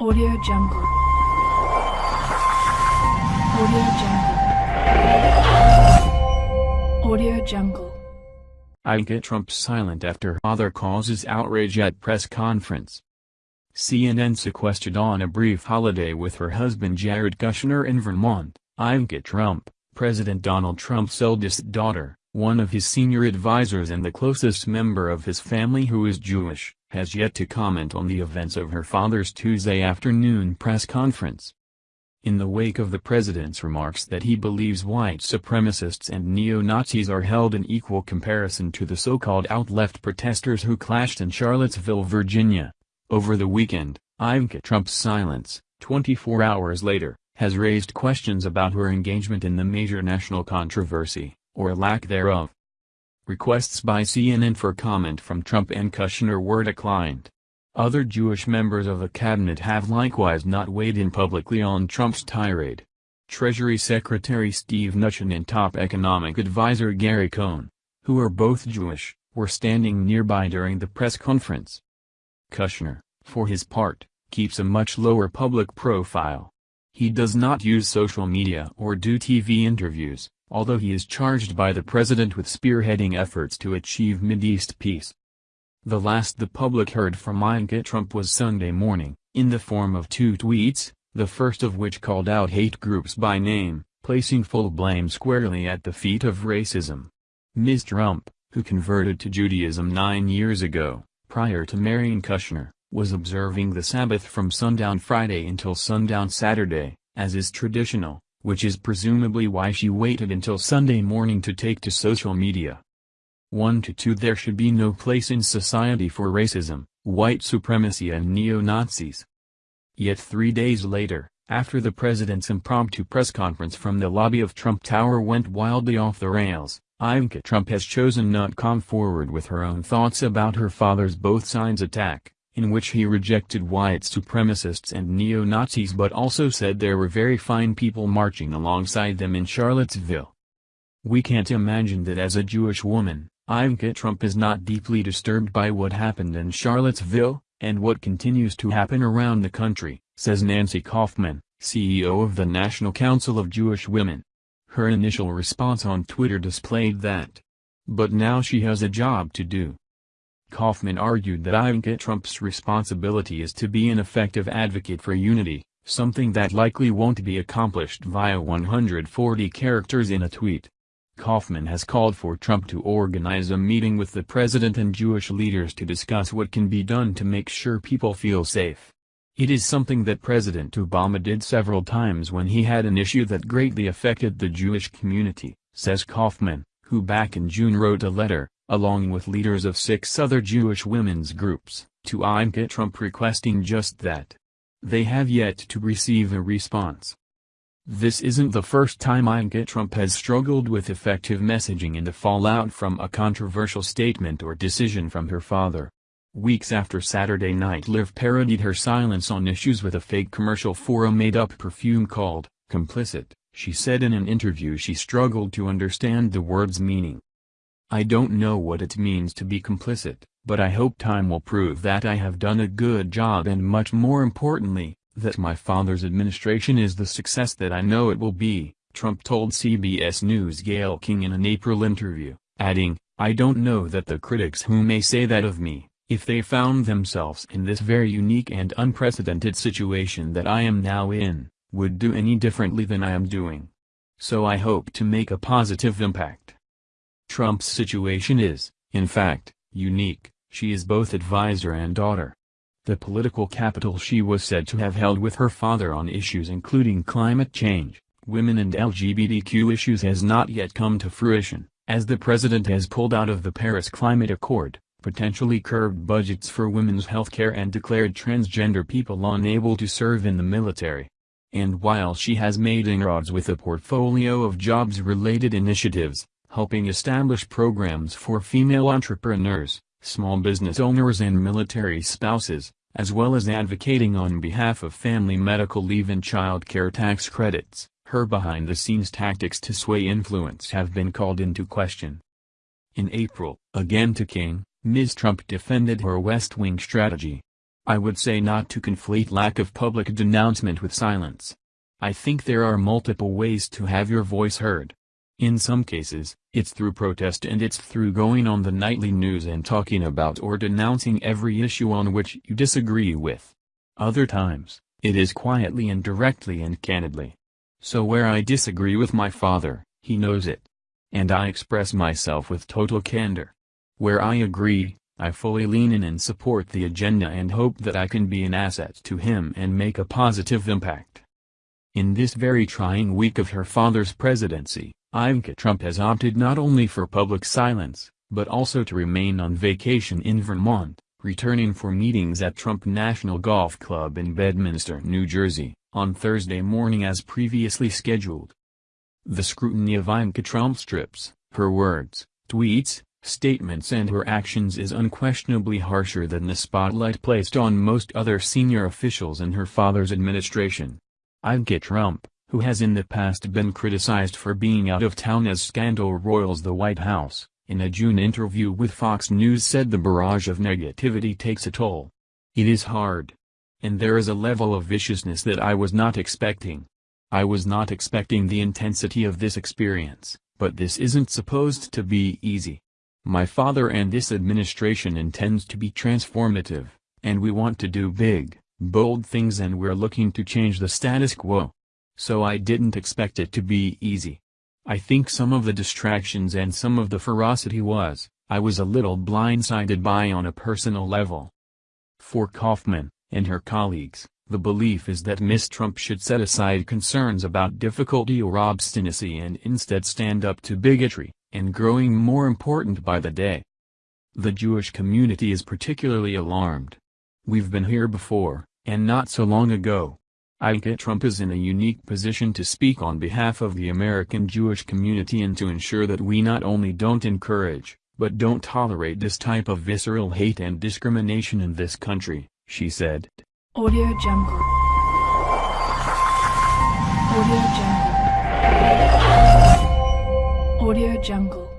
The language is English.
Audio Jungle. Audio Jungle. Audio Jungle. Ivanka Trump silent after father causes outrage at press conference. CNN sequestered on a brief holiday with her husband Jared Kushner in Vermont, Ivanka Trump, President Donald Trump's eldest daughter, one of his senior advisors and the closest member of his family who is Jewish, has yet to comment on the events of her father's Tuesday afternoon press conference. In the wake of the president's remarks that he believes white supremacists and neo-Nazis are held in equal comparison to the so-called alt-left protesters who clashed in Charlottesville, Virginia. Over the weekend, Ivanka Trump's silence, 24 hours later, has raised questions about her engagement in the major national controversy, or lack thereof. Requests by CNN for comment from Trump and Kushner were declined. Other Jewish members of the cabinet have likewise not weighed in publicly on Trump's tirade. Treasury Secretary Steve Mnuchin and top economic advisor Gary Cohn, who are both Jewish, were standing nearby during the press conference. Kushner, for his part, keeps a much lower public profile. He does not use social media or do TV interviews, although he is charged by the president with spearheading efforts to achieve Mideast peace. The last the public heard from Ivanka Trump was Sunday morning, in the form of two tweets, the first of which called out hate groups by name, placing full blame squarely at the feet of racism. Ms. Trump, who converted to Judaism nine years ago, prior to marrying Kushner, was observing the Sabbath from sundown Friday until sundown Saturday, as is traditional, which is presumably why she waited until Sunday morning to take to social media. 1 to 2 There should be no place in society for racism, white supremacy and neo-Nazis. Yet three days later, after the president's impromptu press conference from the lobby of Trump Tower went wildly off the rails, Ivanka Trump has chosen not to come forward with her own thoughts about her father's both sides attack in which he rejected white supremacists and neo-Nazis but also said there were very fine people marching alongside them in Charlottesville. We can't imagine that as a Jewish woman, Ivanka Trump is not deeply disturbed by what happened in Charlottesville, and what continues to happen around the country, says Nancy Kaufman, CEO of the National Council of Jewish Women. Her initial response on Twitter displayed that. But now she has a job to do. Kaufman argued that Ivanka Trump's responsibility is to be an effective advocate for unity, something that likely won't be accomplished via 140 characters in a tweet. Kaufman has called for Trump to organize a meeting with the president and Jewish leaders to discuss what can be done to make sure people feel safe. It is something that President Obama did several times when he had an issue that greatly affected the Jewish community, says Kaufman, who back in June wrote a letter, along with leaders of six other Jewish women's groups, to Ivanka Trump requesting just that. They have yet to receive a response. This isn't the first time Ivanka Trump has struggled with effective messaging in the fallout from a controversial statement or decision from her father. Weeks after Saturday Night Live parodied her silence on issues with a fake commercial for a made-up perfume called, Complicit, she said in an interview she struggled to understand the word's meaning. I don't know what it means to be complicit, but I hope time will prove that I have done a good job and much more importantly, that my father's administration is the success that I know it will be, Trump told CBS News Gayle King in an April interview, adding, I don't know that the critics who may say that of me, if they found themselves in this very unique and unprecedented situation that I am now in, would do any differently than I am doing. So I hope to make a positive impact. Trump's situation is, in fact, unique, she is both advisor and daughter. The political capital she was said to have held with her father on issues including climate change, women and LGBTQ issues has not yet come to fruition, as the president has pulled out of the Paris Climate Accord, potentially curbed budgets for women's health care and declared transgender people unable to serve in the military. And while she has made inroads with a portfolio of jobs-related initiatives, helping establish programs for female entrepreneurs, small business owners and military spouses, as well as advocating on behalf of family medical leave and child care tax credits. Her behind-the-scenes tactics to sway influence have been called into question. In April, again to King, Ms. Trump defended her West Wing strategy. I would say not to conflate lack of public denouncement with silence. I think there are multiple ways to have your voice heard. In some cases, it's through protest and it's through going on the nightly news and talking about or denouncing every issue on which you disagree with. Other times, it is quietly and directly and candidly. So where I disagree with my father, he knows it. And I express myself with total candor. Where I agree, I fully lean in and support the agenda and hope that I can be an asset to him and make a positive impact. In this very trying week of her father's presidency, Ivanka Trump has opted not only for public silence, but also to remain on vacation in Vermont, returning for meetings at Trump National Golf Club in Bedminster, New Jersey, on Thursday morning as previously scheduled. The scrutiny of Ivanka Trump's trips, her words, tweets, statements and her actions is unquestionably harsher than the spotlight placed on most other senior officials in her father's administration. Ivanka Trump, who has in the past been criticized for being out of town as scandal roils the White House, in a June interview with Fox News said the barrage of negativity takes a toll. It is hard. And there is a level of viciousness that I was not expecting. I was not expecting the intensity of this experience, but this isn't supposed to be easy. My father and this administration intends to be transformative, and we want to do big, bold things and we're looking to change the status quo. So I didn't expect it to be easy. I think some of the distractions and some of the ferocity was, I was a little blindsided by on a personal level. For Kaufman, and her colleagues, the belief is that Ms. Trump should set aside concerns about difficulty or obstinacy and instead stand up to bigotry, and growing more important by the day. The Jewish community is particularly alarmed. We've been here before, and not so long ago, Ivanka Trump is in a unique position to speak on behalf of the American Jewish community and to ensure that we not only don't encourage, but don't tolerate this type of visceral hate and discrimination in this country, she said. Audio Jungle. Audio Jungle. Audio Jungle.